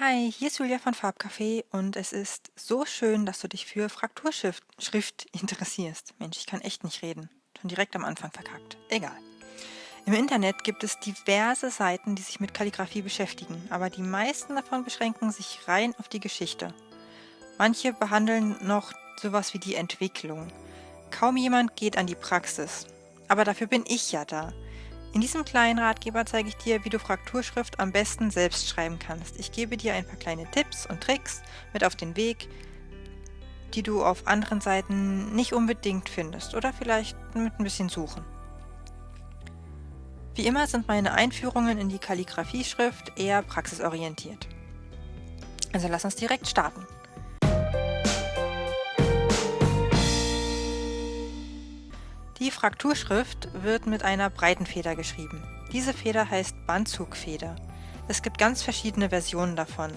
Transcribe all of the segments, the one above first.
Hi, hier ist Julia von Farbcafé und es ist so schön, dass du dich für Frakturschrift Schrift interessierst. Mensch, ich kann echt nicht reden. Schon direkt am Anfang verkackt. Egal. Im Internet gibt es diverse Seiten, die sich mit Kalligrafie beschäftigen, aber die meisten davon beschränken sich rein auf die Geschichte. Manche behandeln noch sowas wie die Entwicklung. Kaum jemand geht an die Praxis. Aber dafür bin ich ja da. In diesem kleinen Ratgeber zeige ich dir, wie du Frakturschrift am besten selbst schreiben kannst. Ich gebe dir ein paar kleine Tipps und Tricks mit auf den Weg, die du auf anderen Seiten nicht unbedingt findest oder vielleicht mit ein bisschen Suchen. Wie immer sind meine Einführungen in die Kalligrafieschrift eher praxisorientiert. Also lass uns direkt starten. Die Frakturschrift wird mit einer breiten Feder geschrieben. Diese Feder heißt Bandzugfeder. Es gibt ganz verschiedene Versionen davon.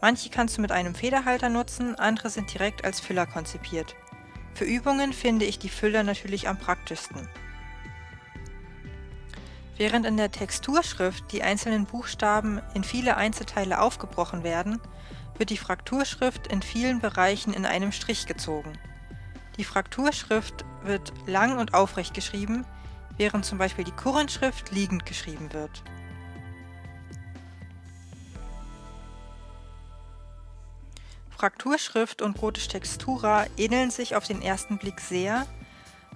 Manche kannst du mit einem Federhalter nutzen, andere sind direkt als Füller konzipiert. Für Übungen finde ich die Füller natürlich am praktischsten. Während in der Texturschrift die einzelnen Buchstaben in viele Einzelteile aufgebrochen werden, wird die Frakturschrift in vielen Bereichen in einem Strich gezogen. Die Frakturschrift wird lang und aufrecht geschrieben, während zum Beispiel die Kurrentschrift liegend geschrieben wird. Frakturschrift und Gotisch Textura ähneln sich auf den ersten Blick sehr,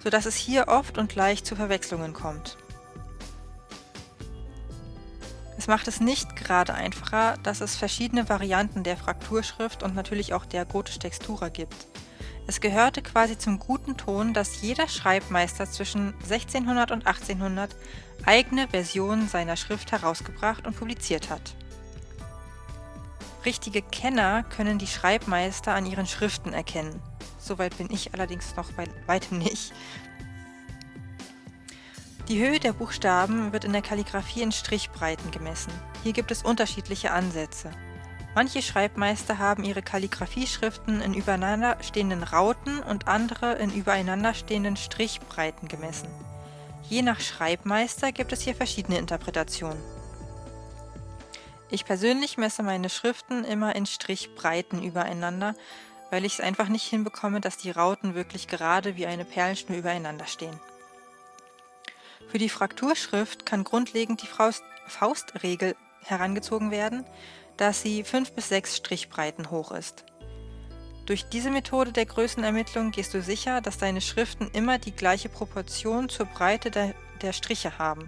so dass es hier oft und leicht zu Verwechslungen kommt. Es macht es nicht gerade einfacher, dass es verschiedene Varianten der Frakturschrift und natürlich auch der Gotisch Textura gibt. Es gehörte quasi zum guten Ton, dass jeder Schreibmeister zwischen 1600 und 1800 eigene Versionen seiner Schrift herausgebracht und publiziert hat. Richtige Kenner können die Schreibmeister an ihren Schriften erkennen. Soweit bin ich allerdings noch bei weitem nicht. Die Höhe der Buchstaben wird in der Kalligrafie in Strichbreiten gemessen. Hier gibt es unterschiedliche Ansätze. Manche Schreibmeister haben ihre Kalligrafieschriften in übereinander stehenden Rauten und andere in übereinander stehenden Strichbreiten gemessen. Je nach Schreibmeister gibt es hier verschiedene Interpretationen. Ich persönlich messe meine Schriften immer in Strichbreiten übereinander, weil ich es einfach nicht hinbekomme, dass die Rauten wirklich gerade wie eine Perlenschnur übereinander stehen. Für die Frakturschrift kann grundlegend die Faustregel herangezogen werden, dass sie 5 bis 6 Strichbreiten hoch ist. Durch diese Methode der Größenermittlung gehst du sicher, dass deine Schriften immer die gleiche Proportion zur Breite der, der Striche haben.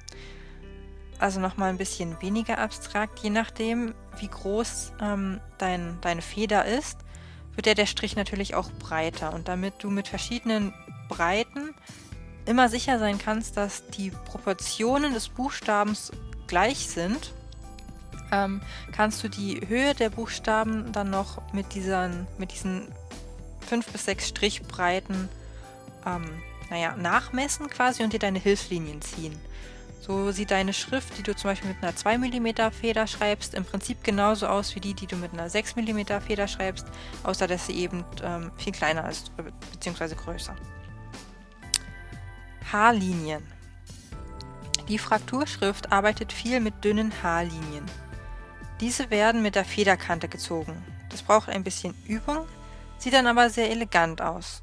Also nochmal ein bisschen weniger abstrakt, je nachdem wie groß ähm, dein, deine Feder ist, wird der, der Strich natürlich auch breiter. Und damit du mit verschiedenen Breiten immer sicher sein kannst, dass die Proportionen des Buchstabens gleich sind, ähm, kannst du die Höhe der Buchstaben dann noch mit diesen, mit diesen 5 bis 6 Strichbreiten ähm, naja, nachmessen quasi und dir deine Hilfslinien ziehen. So sieht deine Schrift, die du zum Beispiel mit einer 2 mm Feder schreibst, im Prinzip genauso aus wie die, die du mit einer 6 mm Feder schreibst, außer dass sie eben ähm, viel kleiner ist, bzw. größer. Haarlinien. Die Frakturschrift arbeitet viel mit dünnen Haarlinien. Diese werden mit der Federkante gezogen. Das braucht ein bisschen Übung, sieht dann aber sehr elegant aus.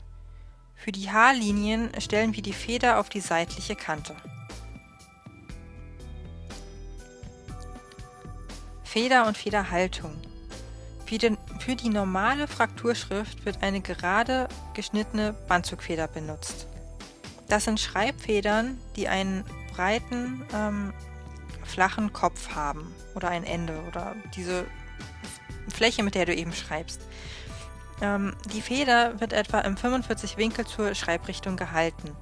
Für die Haarlinien stellen wir die Feder auf die seitliche Kante. Feder und Federhaltung. Für die, normale Frakturschrift wird eine gerade geschnittene Bandzugfeder benutzt. Das sind Schreibfedern, die einen breiten ähm, flachen Kopf haben oder ein Ende oder diese Fläche, mit der du eben schreibst. Ähm, die Feder wird etwa im 45 Winkel zur Schreibrichtung gehalten.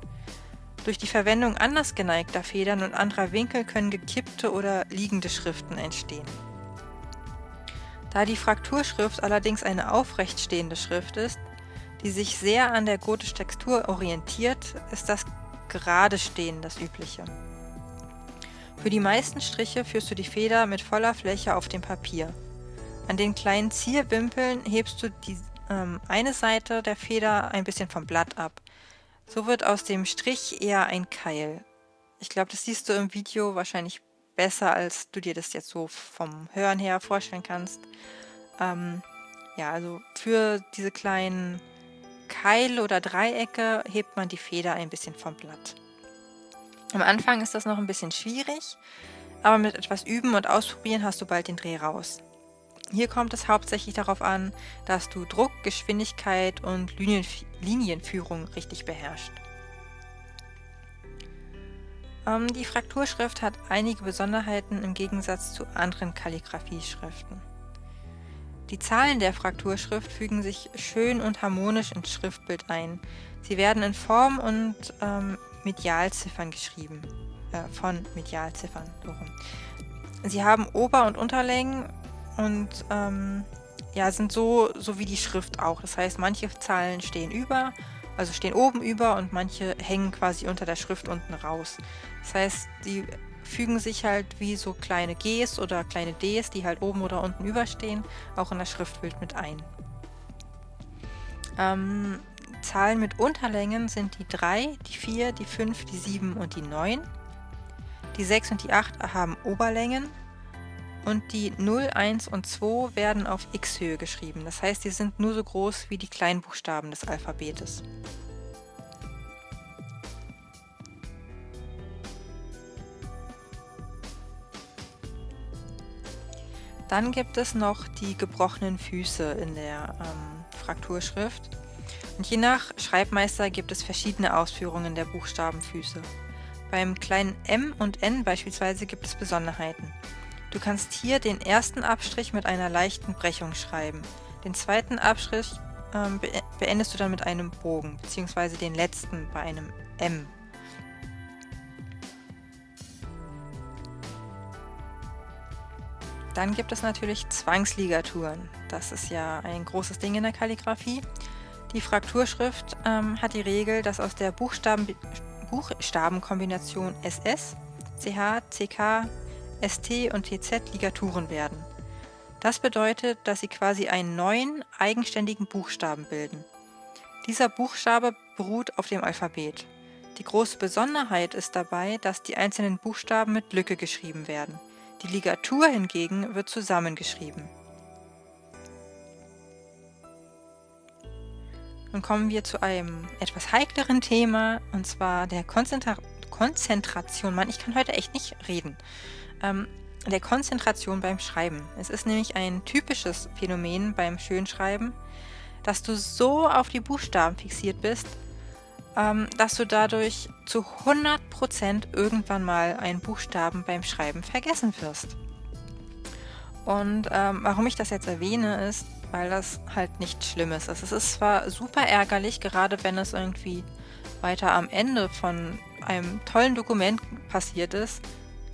Durch die Verwendung anders geneigter Federn und anderer Winkel können gekippte oder liegende Schriften entstehen. Da die Frakturschrift allerdings eine aufrecht stehende Schrift ist, die sich sehr an der gotisch Textur orientiert, ist das gerade Stehen das Übliche. Für die meisten Striche führst du die Feder mit voller Fläche auf dem Papier. An den kleinen Zierwimpeln hebst du die ähm, eine Seite der Feder ein bisschen vom Blatt ab. So wird aus dem Strich eher ein Keil. Ich glaube, das siehst du im Video wahrscheinlich besser, als du dir das jetzt so vom Hören her vorstellen kannst. Ähm, ja, also für diese kleinen Keile oder Dreiecke hebt man die Feder ein bisschen vom Blatt. Am Anfang ist das noch ein bisschen schwierig, aber mit etwas Üben und Ausprobieren hast du bald den Dreh raus. Hier kommt es hauptsächlich darauf an, dass du Druck, Geschwindigkeit und Linienf Linienführung richtig beherrschst. Ähm, die Frakturschrift hat einige Besonderheiten im Gegensatz zu anderen Kalligrafieschriften. Die Zahlen der Frakturschrift fügen sich schön und harmonisch ins Schriftbild ein. Sie werden in Form und ähm, Medialziffern geschrieben. Äh, von Medialziffern. Sie haben Ober- und Unterlängen und ähm, ja, sind so, so wie die Schrift auch. Das heißt, manche Zahlen stehen über, also stehen oben über und manche hängen quasi unter der Schrift unten raus. Das heißt, die fügen sich halt wie so kleine Gs oder kleine Ds, die halt oben oder unten überstehen, auch in das Schriftbild mit ein. Ähm, Zahlen mit Unterlängen sind die 3, die 4, die 5, die 7 und die 9. Die 6 und die 8 haben Oberlängen und die 0, 1 und 2 werden auf x-Höhe geschrieben. Das heißt, die sind nur so groß wie die Kleinbuchstaben des Alphabetes. Dann gibt es noch die gebrochenen Füße in der ähm, Frakturschrift. Je nach Schreibmeister gibt es verschiedene Ausführungen der Buchstabenfüße. Beim kleinen m und n beispielsweise gibt es Besonderheiten. Du kannst hier den ersten Abstrich mit einer leichten Brechung schreiben. Den zweiten Abstrich ähm, beendest du dann mit einem Bogen, beziehungsweise den letzten bei einem M. Dann gibt es natürlich Zwangsligaturen. Das ist ja ein großes Ding in der Kalligrafie. Die Frakturschrift ähm, hat die Regel, dass aus der Buchstaben, Buchstabenkombination SS, CH, CK, ST und TZ Ligaturen werden. Das bedeutet, dass sie quasi einen neuen, eigenständigen Buchstaben bilden. Dieser Buchstabe beruht auf dem Alphabet. Die große Besonderheit ist dabei, dass die einzelnen Buchstaben mit Lücke geschrieben werden. Die Ligatur hingegen wird zusammengeschrieben. Nun kommen wir zu einem etwas heikleren Thema, und zwar der Konzentra Konzentration. Mann, ich kann heute echt nicht reden. Ähm, der Konzentration beim Schreiben. Es ist nämlich ein typisches Phänomen beim Schönschreiben, dass du so auf die Buchstaben fixiert bist, ähm, dass du dadurch zu 100% irgendwann mal einen Buchstaben beim Schreiben vergessen wirst. Und ähm, warum ich das jetzt erwähne, ist, weil das halt nicht schlimm ist. Es ist zwar super ärgerlich, gerade wenn es irgendwie weiter am Ende von einem tollen Dokument passiert ist,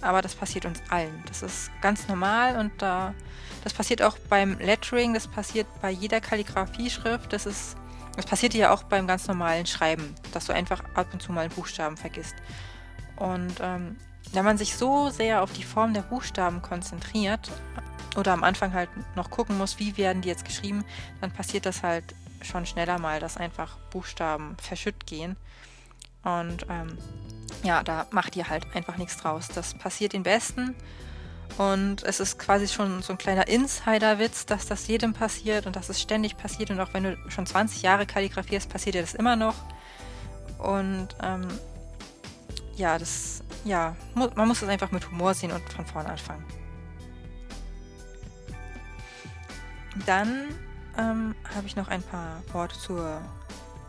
aber das passiert uns allen. Das ist ganz normal und da, das passiert auch beim Lettering, das passiert bei jeder Kalligrafieschrift, das ist das passiert ja auch beim ganz normalen Schreiben, dass du einfach ab und zu mal Buchstaben vergisst. Und ähm, wenn man sich so sehr auf die Form der Buchstaben konzentriert oder am Anfang halt noch gucken muss, wie werden die jetzt geschrieben, dann passiert das halt schon schneller mal, dass einfach Buchstaben verschütt gehen. Und ähm, ja, da macht ihr halt einfach nichts draus. Das passiert den Besten. Und es ist quasi schon so ein kleiner Insider-Witz, dass das jedem passiert und dass es ständig passiert. Und auch wenn du schon 20 Jahre kalligrafierst, passiert dir das immer noch. Und ähm, ja, das, ja, man muss es einfach mit Humor sehen und von vorne anfangen. Dann ähm, habe ich noch ein paar Worte zur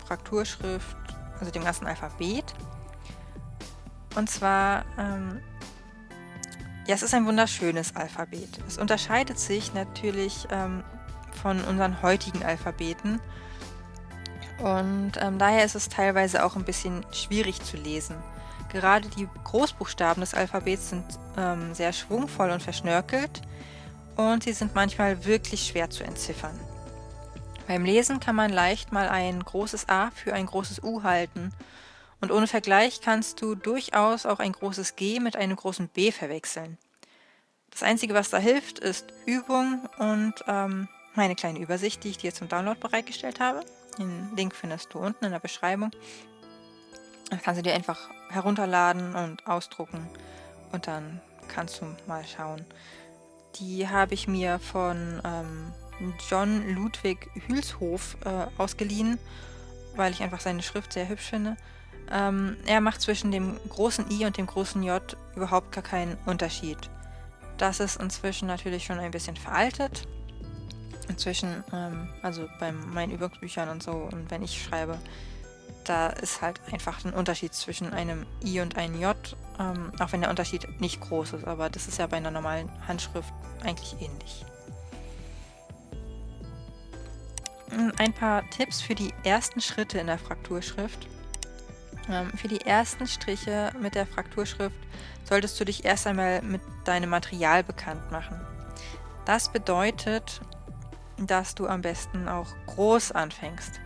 Frakturschrift, also dem ganzen Alphabet. Und zwar ähm, ja, es ist ein wunderschönes Alphabet. Es unterscheidet sich natürlich ähm, von unseren heutigen Alphabeten und ähm, daher ist es teilweise auch ein bisschen schwierig zu lesen. Gerade die Großbuchstaben des Alphabets sind ähm, sehr schwungvoll und verschnörkelt und sie sind manchmal wirklich schwer zu entziffern. Beim Lesen kann man leicht mal ein großes A für ein großes U halten und ohne Vergleich kannst du durchaus auch ein großes G mit einem großen B verwechseln. Das Einzige, was da hilft, ist Übung und ähm, meine kleine Übersicht, die ich dir zum Download bereitgestellt habe. Den Link findest du unten in der Beschreibung. Das kannst du dir einfach herunterladen und ausdrucken und dann kannst du mal schauen. Die habe ich mir von ähm, John Ludwig Hülshof äh, ausgeliehen, weil ich einfach seine Schrift sehr hübsch finde. Ähm, er macht zwischen dem großen I und dem großen J überhaupt gar keinen Unterschied. Das ist inzwischen natürlich schon ein bisschen veraltet. Inzwischen, ähm, also bei meinen Übungsbüchern und so, und wenn ich schreibe, da ist halt einfach ein Unterschied zwischen einem I und einem J, ähm, auch wenn der Unterschied nicht groß ist, aber das ist ja bei einer normalen Handschrift eigentlich ähnlich. Hm, ein paar Tipps für die ersten Schritte in der Frakturschrift. Ähm, für die ersten Striche mit der Frakturschrift solltest du dich erst einmal mit deinem Material bekannt machen. Das bedeutet, dass du am besten auch groß anfängst.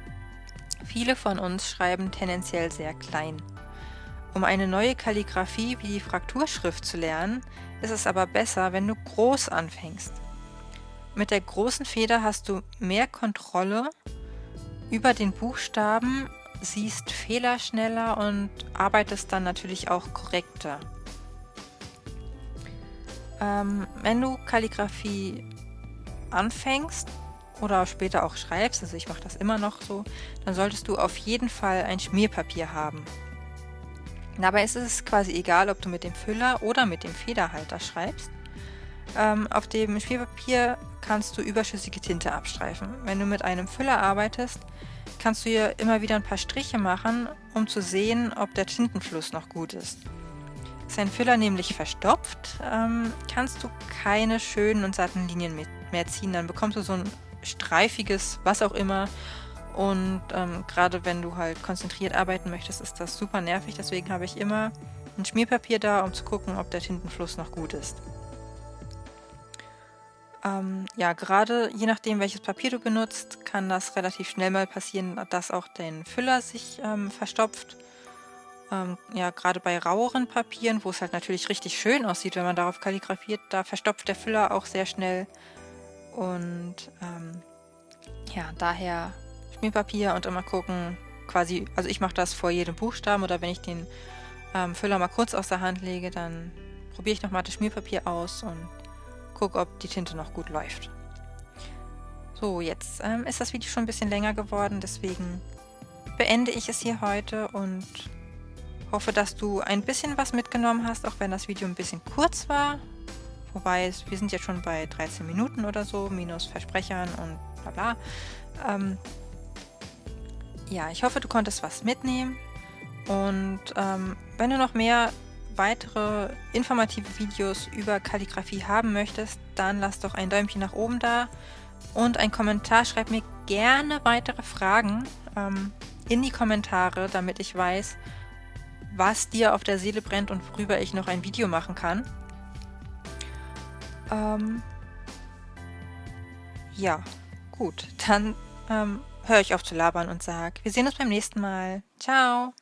Viele von uns schreiben tendenziell sehr klein. Um eine neue Kalligraphie wie die Frakturschrift zu lernen, ist es aber besser, wenn du groß anfängst. Mit der großen Feder hast du mehr Kontrolle über den Buchstaben, siehst Fehler schneller und arbeitest dann natürlich auch korrekter. Ähm, wenn du Kalligraphie anfängst oder später auch schreibst, also ich mache das immer noch so, dann solltest du auf jeden Fall ein Schmierpapier haben. Dabei ist es quasi egal, ob du mit dem Füller oder mit dem Federhalter schreibst. Ähm, auf dem Schmierpapier kannst du überschüssige Tinte abstreifen. Wenn du mit einem Füller arbeitest, kannst du hier immer wieder ein paar Striche machen, um zu sehen, ob der Tintenfluss noch gut ist. Ist ein Füller nämlich verstopft, ähm, kannst du keine schönen und satten Linien mehr ziehen. Dann bekommst du so ein streifiges, was auch immer. Und ähm, gerade wenn du halt konzentriert arbeiten möchtest, ist das super nervig. Deswegen habe ich immer ein Schmierpapier da, um zu gucken, ob der Tintenfluss noch gut ist. Ähm, ja, gerade je nachdem, welches Papier du benutzt, kann das relativ schnell mal passieren, dass auch dein Füller sich ähm, verstopft. Ähm, ja, gerade bei raueren Papieren, wo es halt natürlich richtig schön aussieht, wenn man darauf kalligrafiert, da verstopft der Füller auch sehr schnell. Und ähm, ja, daher Schmierpapier und immer gucken, quasi, also ich mache das vor jedem Buchstaben oder wenn ich den ähm, Füller mal kurz aus der Hand lege, dann probiere ich nochmal das Schmierpapier aus und gucke, ob die Tinte noch gut läuft. So, jetzt ähm, ist das Video schon ein bisschen länger geworden, deswegen beende ich es hier heute und Hoffe, dass du ein bisschen was mitgenommen hast, auch wenn das Video ein bisschen kurz war. Wobei, wir sind jetzt schon bei 13 Minuten oder so, minus Versprechern und bla bla. Ähm, ja, ich hoffe, du konntest was mitnehmen. Und ähm, wenn du noch mehr weitere informative Videos über Kalligrafie haben möchtest, dann lass doch ein Däumchen nach oben da und ein Kommentar. Schreib mir gerne weitere Fragen ähm, in die Kommentare, damit ich weiß, was dir auf der Seele brennt und worüber ich noch ein Video machen kann. Ähm, ja, gut. Dann ähm, höre ich auf zu labern und sage, wir sehen uns beim nächsten Mal. Ciao!